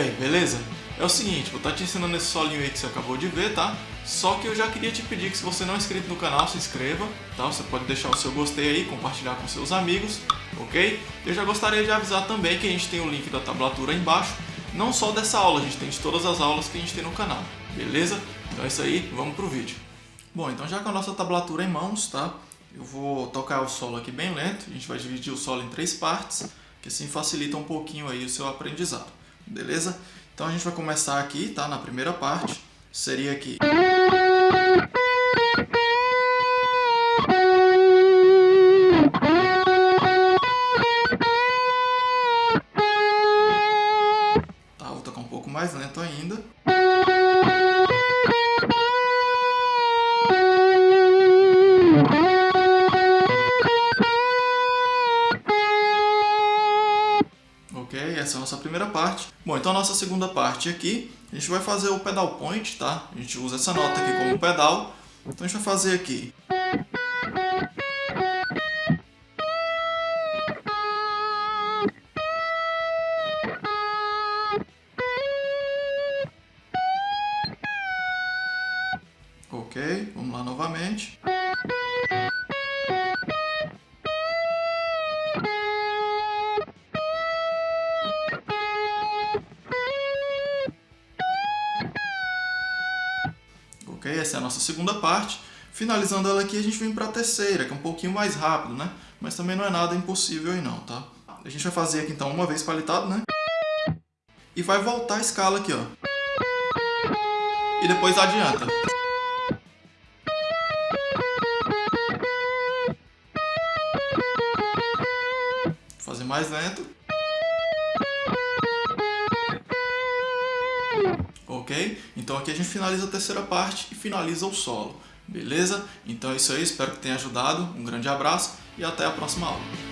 beleza? É o seguinte, vou estar te ensinando esse solinho aí que você acabou de ver, tá? Só que eu já queria te pedir que se você não é inscrito no canal, se inscreva, tá? Você pode deixar o seu gostei aí, compartilhar com seus amigos, ok? Eu já gostaria de avisar também que a gente tem o link da tablatura aí embaixo, não só dessa aula, a gente tem de todas as aulas que a gente tem no canal, beleza? Então é isso aí, vamos pro vídeo. Bom, então já com a nossa tablatura em mãos, tá? Eu vou tocar o solo aqui bem lento, a gente vai dividir o solo em três partes, que assim facilita um pouquinho aí o seu aprendizado, beleza? Então a gente vai começar aqui, tá? Na primeira parte, seria aqui. Tá, vou tocar um pouco mais lento ainda. Essa é a nossa primeira parte. Bom, então a nossa segunda parte aqui, a gente vai fazer o pedal point, tá? A gente usa essa nota aqui como pedal. Então a gente vai fazer aqui. Ok, vamos lá novamente. Ok? Essa é a nossa segunda parte. Finalizando ela aqui, a gente vem para a terceira, que é um pouquinho mais rápido, né? Mas também não é nada impossível aí não, tá? A gente vai fazer aqui então uma vez palitado, né? E vai voltar a escala aqui, ó. E depois adianta. Vou fazer mais lento. Ok? Então aqui a gente finaliza a terceira parte e finaliza o solo, beleza? Então é isso aí, espero que tenha ajudado, um grande abraço e até a próxima aula.